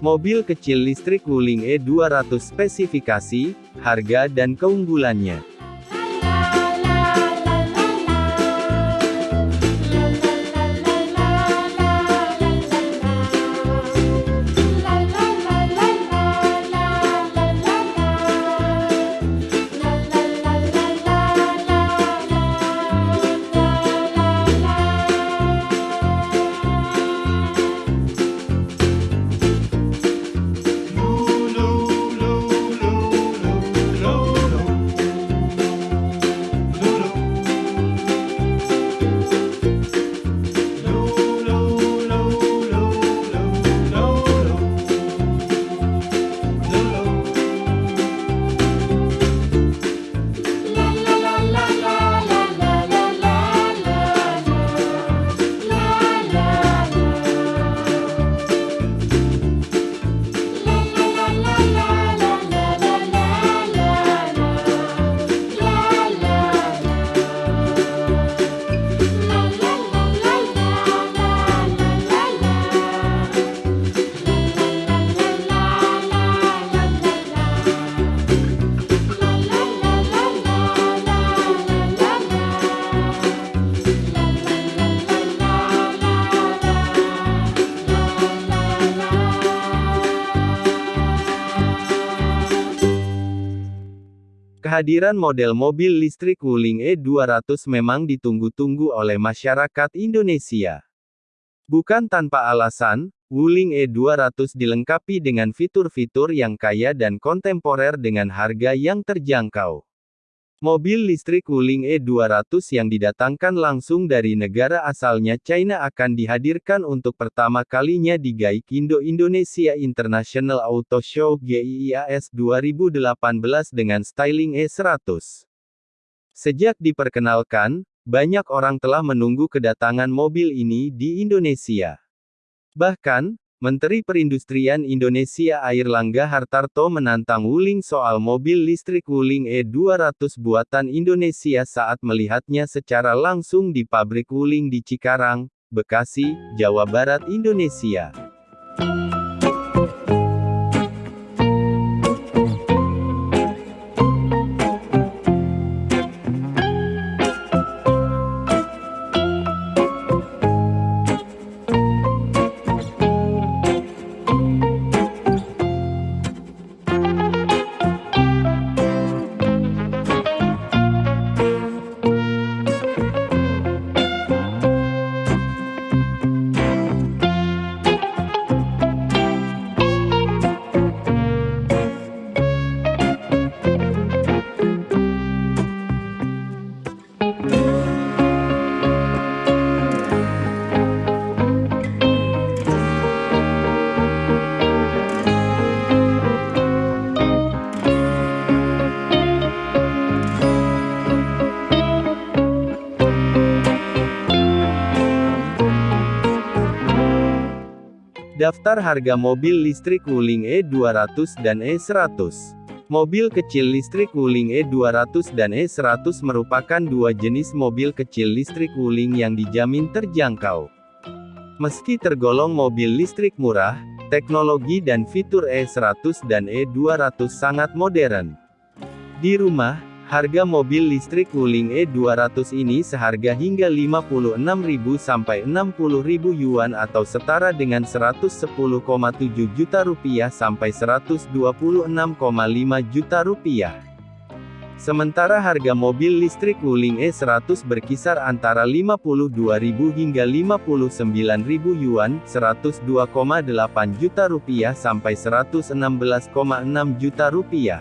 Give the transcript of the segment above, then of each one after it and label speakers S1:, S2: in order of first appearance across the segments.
S1: Mobil kecil listrik Wuling E200 spesifikasi, harga dan keunggulannya. Kehadiran model mobil listrik Wuling E200 memang ditunggu-tunggu oleh masyarakat Indonesia. Bukan tanpa alasan, Wuling E200 dilengkapi dengan fitur-fitur yang kaya dan kontemporer dengan harga yang terjangkau. Mobil listrik Wuling E200 yang didatangkan langsung dari negara asalnya China akan dihadirkan untuk pertama kalinya di Gaikindo Indonesia International Auto Show GIIAS 2018 dengan styling E100. Sejak diperkenalkan, banyak orang telah menunggu kedatangan mobil ini di Indonesia. Bahkan, Menteri Perindustrian Indonesia Airlangga Hartarto menantang Wuling soal mobil listrik Wuling E200 buatan Indonesia saat melihatnya secara langsung di pabrik Wuling di Cikarang, Bekasi, Jawa Barat, Indonesia. Daftar harga mobil listrik Wuling E200 dan E100 Mobil kecil listrik Wuling E200 dan E100 merupakan dua jenis mobil kecil listrik Wuling yang dijamin terjangkau. Meski tergolong mobil listrik murah, teknologi dan fitur E100 dan E200 sangat modern. Di rumah, Harga mobil listrik Wuling E200 ini seharga hingga 56.000 sampai 60.000 yuan atau setara dengan 110,7 juta rupiah sampai 126,5 juta rupiah. Sementara harga mobil listrik Wuling E100 berkisar antara 52.000 hingga 59.000 yuan, 102,8 juta rupiah sampai 116,6 juta rupiah.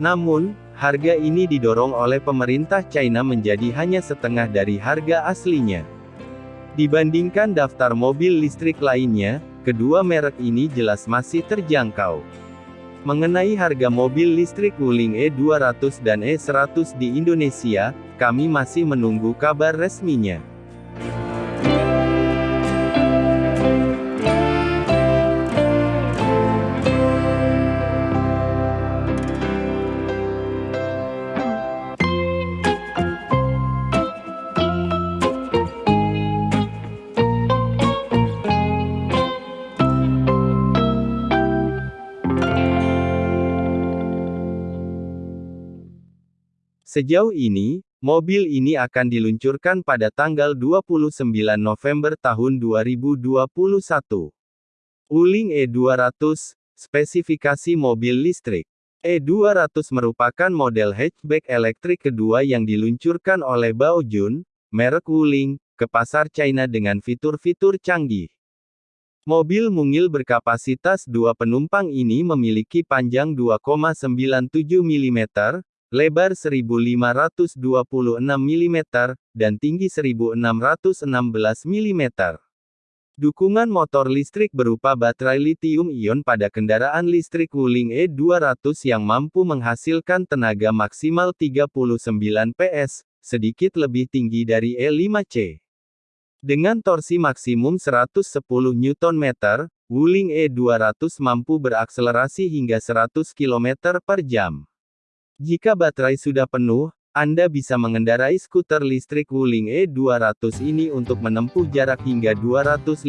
S1: Namun, Harga ini didorong oleh pemerintah China menjadi hanya setengah dari harga aslinya. Dibandingkan daftar mobil listrik lainnya, kedua merek ini jelas masih terjangkau. Mengenai harga mobil listrik Wuling E200 dan E100 di Indonesia, kami masih menunggu kabar resminya. Sejauh ini, mobil ini akan diluncurkan pada tanggal 29 November tahun 2021. Wuling E200, spesifikasi mobil listrik. E200 merupakan model hatchback elektrik kedua yang diluncurkan oleh Baojun, merek Wuling, ke pasar China dengan fitur-fitur canggih. Mobil mungil berkapasitas dua penumpang ini memiliki panjang 2,97 mm, lebar 1526 mm, dan tinggi 1616 mm. Dukungan motor listrik berupa baterai lithium-ion pada kendaraan listrik Wuling E200 yang mampu menghasilkan tenaga maksimal 39 PS, sedikit lebih tinggi dari E5C. Dengan torsi maksimum 110 Nm, Wuling E200 mampu berakselerasi hingga 100 km per jam. Jika baterai sudah penuh, Anda bisa mengendarai skuter listrik Wuling E200 ini untuk menempuh jarak hingga 250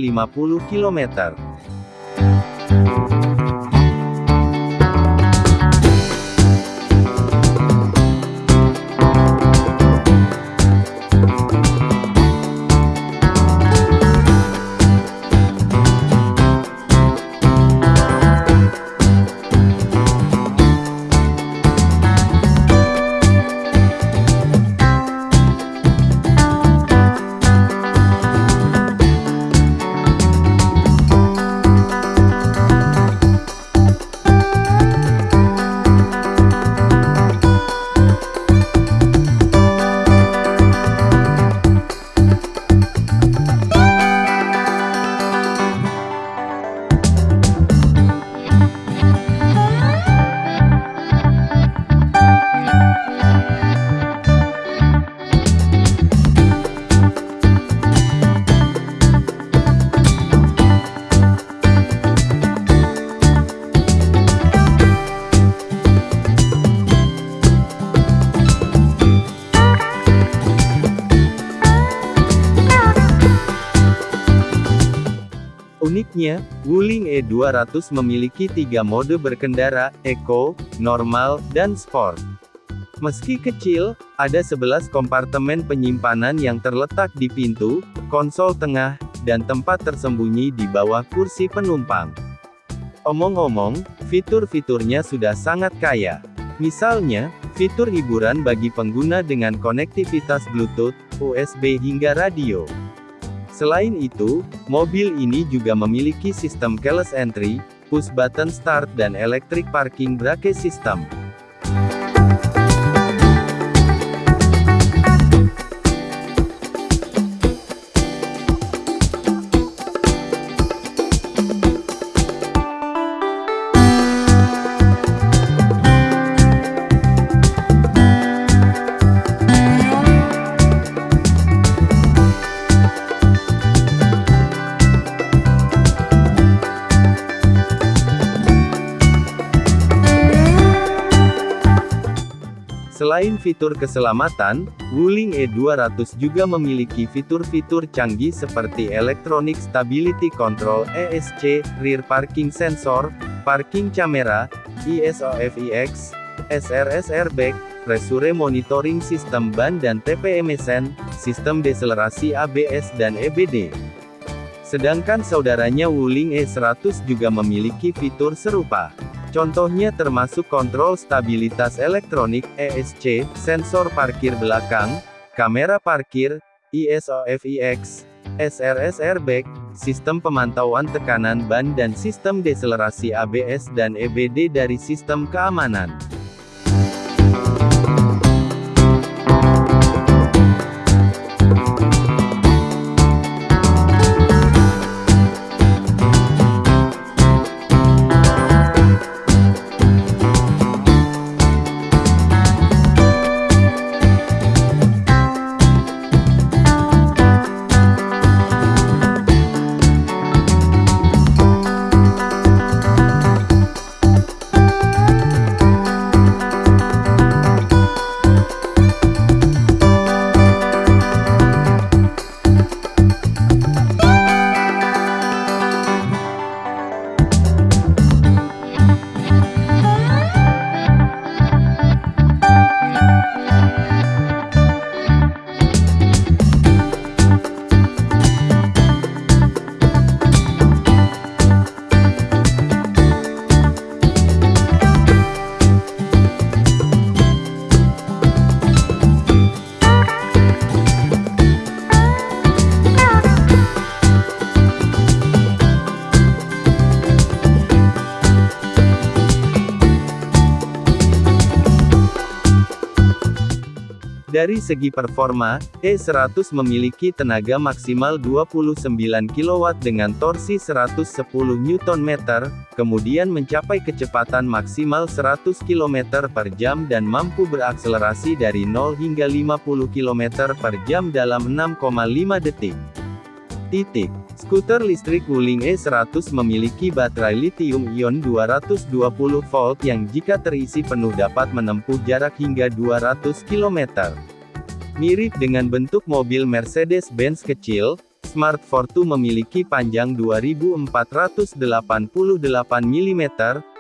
S1: km. Uniknya, Wuling E200 memiliki tiga mode berkendara, Eco, Normal, dan Sport. Meski kecil, ada 11 kompartemen penyimpanan yang terletak di pintu, konsol tengah, dan tempat tersembunyi di bawah kursi penumpang. Omong-omong, fitur-fiturnya sudah sangat kaya. Misalnya, fitur hiburan bagi pengguna dengan konektivitas Bluetooth, USB hingga radio. Selain itu, mobil ini juga memiliki sistem keyless entry, push button start dan electric parking brake system. Selain fitur keselamatan, Wuling E200 juga memiliki fitur-fitur canggih seperti Electronic Stability Control ESC, Rear Parking Sensor, Parking Camera, ESOFIX, SRS Airbag, Pressure Monitoring Sistem Ban dan TPMSN, Sistem Deselerasi ABS dan EBD. Sedangkan saudaranya Wuling E100 juga memiliki fitur serupa. Contohnya termasuk kontrol stabilitas elektronik, ESC, sensor parkir belakang, kamera parkir, ISOFIX, SRS airbag, sistem pemantauan tekanan ban dan sistem deselerasi ABS dan EBD dari sistem keamanan. Dari segi performa, E100 memiliki tenaga maksimal 29 kW dengan torsi 110 Nm, kemudian mencapai kecepatan maksimal 100 km per jam dan mampu berakselerasi dari 0 hingga 50 km per jam dalam 6,5 detik. Titik. Skuter listrik Wuling E100 memiliki baterai lithium-ion 220 volt yang jika terisi penuh dapat menempuh jarak hingga 200 km. Mirip dengan bentuk mobil Mercedes-Benz kecil, Smart Fortwo memiliki panjang 2488 mm,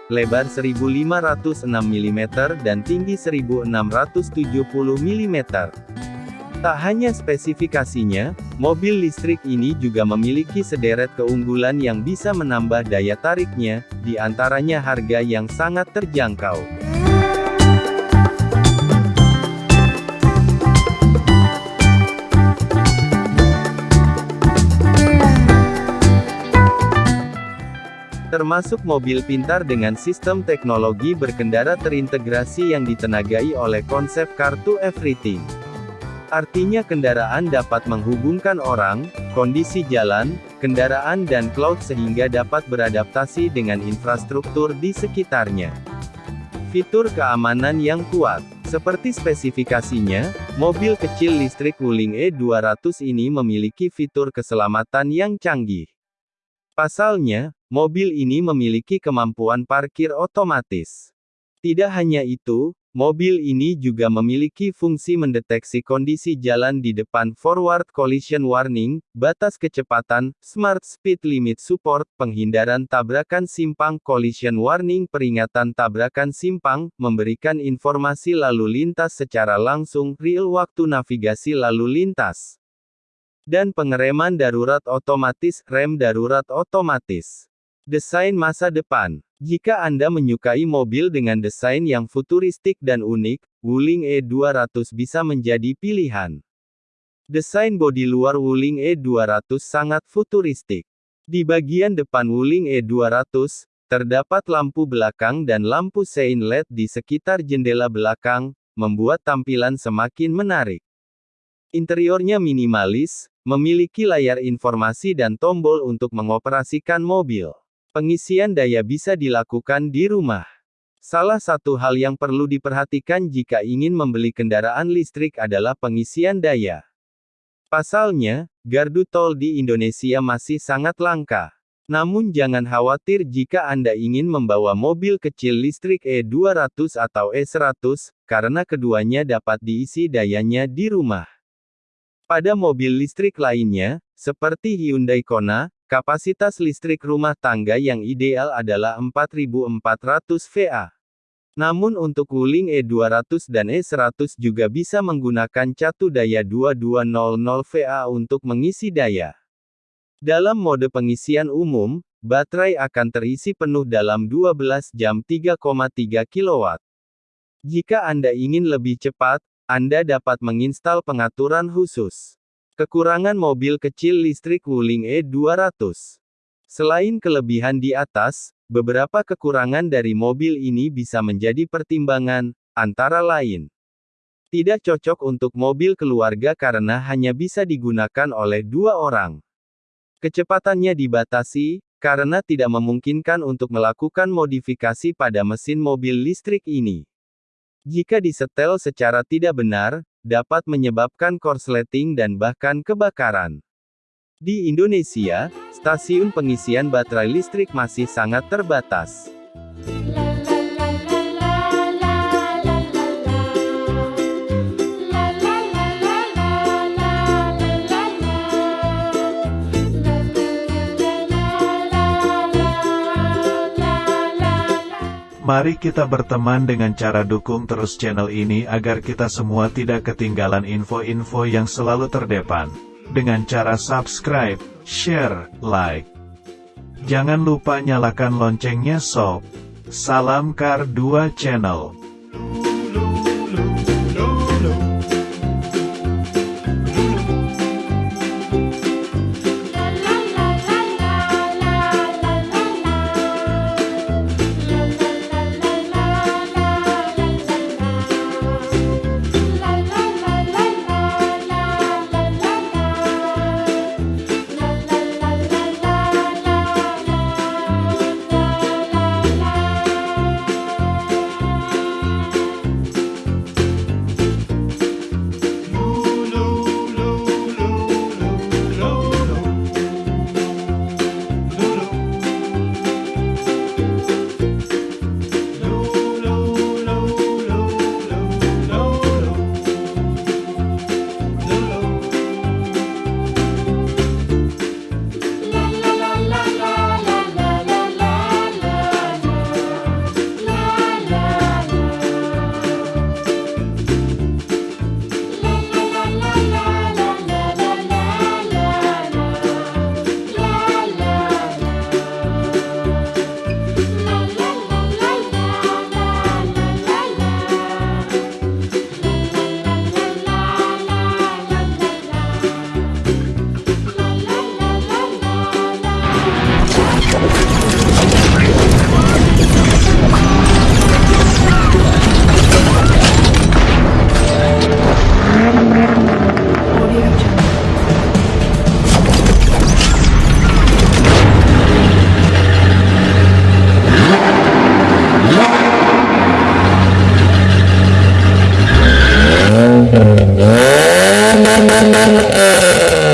S1: lebar 1506 mm dan tinggi 1670 mm. Tak hanya spesifikasinya, mobil listrik ini juga memiliki sederet keunggulan yang bisa menambah daya tariknya, di antaranya harga yang sangat terjangkau. termasuk mobil pintar dengan sistem teknologi berkendara terintegrasi yang ditenagai oleh konsep Car to Everything. Artinya kendaraan dapat menghubungkan orang, kondisi jalan, kendaraan dan cloud sehingga dapat beradaptasi dengan infrastruktur di sekitarnya. Fitur keamanan yang kuat. Seperti spesifikasinya, mobil kecil listrik Wuling E200 ini memiliki fitur keselamatan yang canggih. Pasalnya, mobil ini memiliki kemampuan parkir otomatis. Tidak hanya itu, Mobil ini juga memiliki fungsi mendeteksi kondisi jalan di depan forward collision warning, batas kecepatan, smart speed limit support, penghindaran tabrakan simpang collision warning peringatan tabrakan simpang, memberikan informasi lalu lintas secara langsung, real waktu navigasi lalu lintas. Dan pengereman darurat otomatis, rem darurat otomatis. Desain masa depan jika Anda menyukai mobil dengan desain yang futuristik dan unik, Wuling E200 bisa menjadi pilihan. Desain bodi luar Wuling E200 sangat futuristik. Di bagian depan Wuling E200, terdapat lampu belakang dan lampu sein LED di sekitar jendela belakang, membuat tampilan semakin menarik. Interiornya minimalis, memiliki layar informasi dan tombol untuk mengoperasikan mobil. Pengisian daya bisa dilakukan di rumah. Salah satu hal yang perlu diperhatikan jika ingin membeli kendaraan listrik adalah pengisian daya. Pasalnya, gardu tol di Indonesia masih sangat langka. Namun jangan khawatir jika Anda ingin membawa mobil kecil listrik E200 atau E100, karena keduanya dapat diisi dayanya di rumah. Pada mobil listrik lainnya, seperti Hyundai Kona, Kapasitas listrik rumah tangga yang ideal adalah 4400 VA. Namun untuk Wuling E200 dan E100 juga bisa menggunakan catu daya 2200 VA untuk mengisi daya. Dalam mode pengisian umum, baterai akan terisi penuh dalam 12 jam 3,3 kW. Jika Anda ingin lebih cepat, Anda dapat menginstal pengaturan khusus. Kekurangan mobil kecil listrik Wuling E200. Selain kelebihan di atas, beberapa kekurangan dari mobil ini bisa menjadi pertimbangan, antara lain. Tidak cocok untuk mobil keluarga karena hanya bisa digunakan oleh dua orang. Kecepatannya dibatasi, karena tidak memungkinkan untuk melakukan modifikasi pada mesin mobil listrik ini. Jika disetel secara tidak benar, dapat menyebabkan korsleting dan bahkan kebakaran. Di Indonesia, stasiun pengisian baterai listrik masih sangat terbatas.
S2: Mari kita berteman dengan cara dukung terus channel ini agar kita semua tidak ketinggalan info-info yang selalu terdepan. Dengan cara subscribe, share, like. Jangan lupa nyalakan loncengnya sob. Salam Kar 2 Channel.